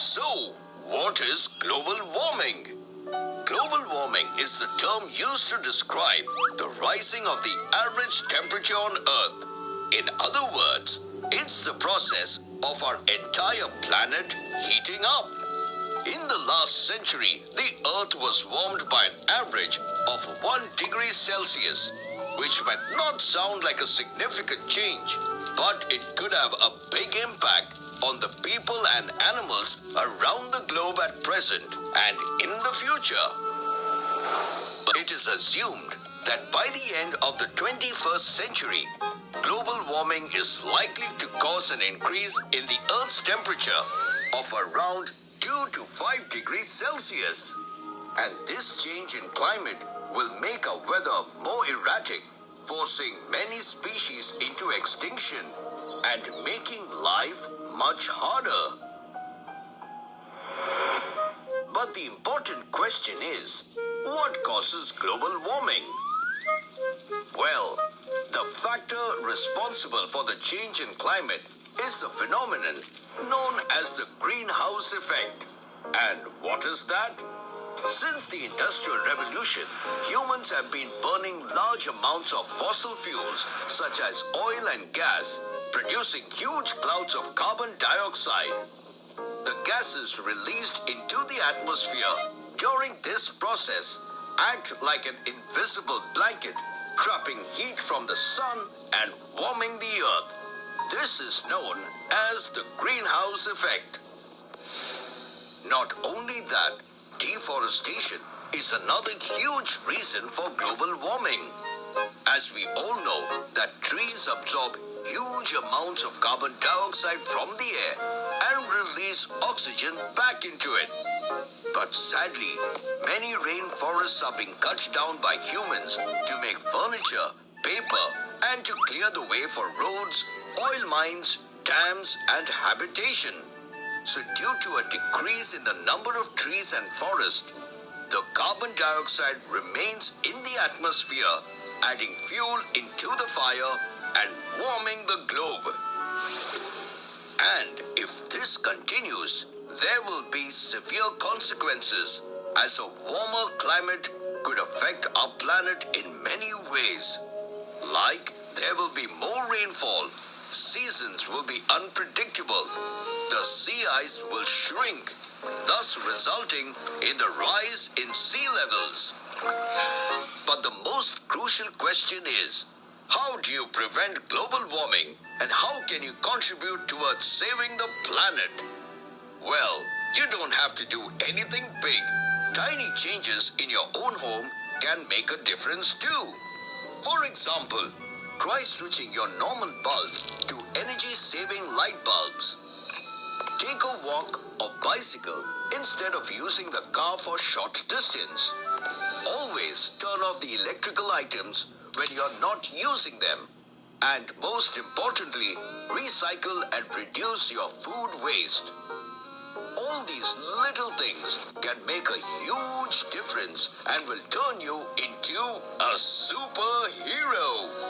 So, what is global warming? Global warming is the term used to describe the rising of the average temperature on Earth. In other words, it's the process of our entire planet heating up. In the last century, the Earth was warmed by an average of 1 degree Celsius, which might not sound like a significant change, but it could have a big impact on the people and animals around the globe at present and in the future. It is assumed that by the end of the 21st century, global warming is likely to cause an increase in the Earth's temperature of around 2 to 5 degrees Celsius. And this change in climate will make our weather more erratic, forcing many species into extinction and making life much harder. But the important question is, what causes global warming? Well, the factor responsible for the change in climate is the phenomenon known as the greenhouse effect. And what is that? Since the Industrial Revolution, humans have been burning large amounts of fossil fuels such as oil and gas, producing huge clouds of carbon dioxide. The gases released into the atmosphere during this process act like an invisible blanket, trapping heat from the sun and warming the earth. This is known as the greenhouse effect. Not only that, deforestation is another huge reason for global warming. As we all know that trees absorb huge amounts of carbon dioxide from the air and release oxygen back into it. But sadly, many rainforests are being cut down by humans to make furniture, paper, and to clear the way for roads, oil mines, dams, and habitation. So due to a decrease in the number of trees and forests, the carbon dioxide remains in the atmosphere, adding fuel into the fire and warming the globe. And if this continues, there will be severe consequences as a warmer climate could affect our planet in many ways. Like there will be more rainfall, seasons will be unpredictable, the sea ice will shrink, thus resulting in the rise in sea levels. But the most crucial question is, how do you prevent global warming and how can you contribute towards saving the planet? Well, you don't have to do anything big. Tiny changes in your own home can make a difference too. For example, try switching your normal bulb to energy saving light bulbs. Take a walk or bicycle instead of using the car for short distance. Always turn off the electrical items when you're not using them. And most importantly, recycle and reduce your food waste. All these little things can make a huge difference and will turn you into a superhero.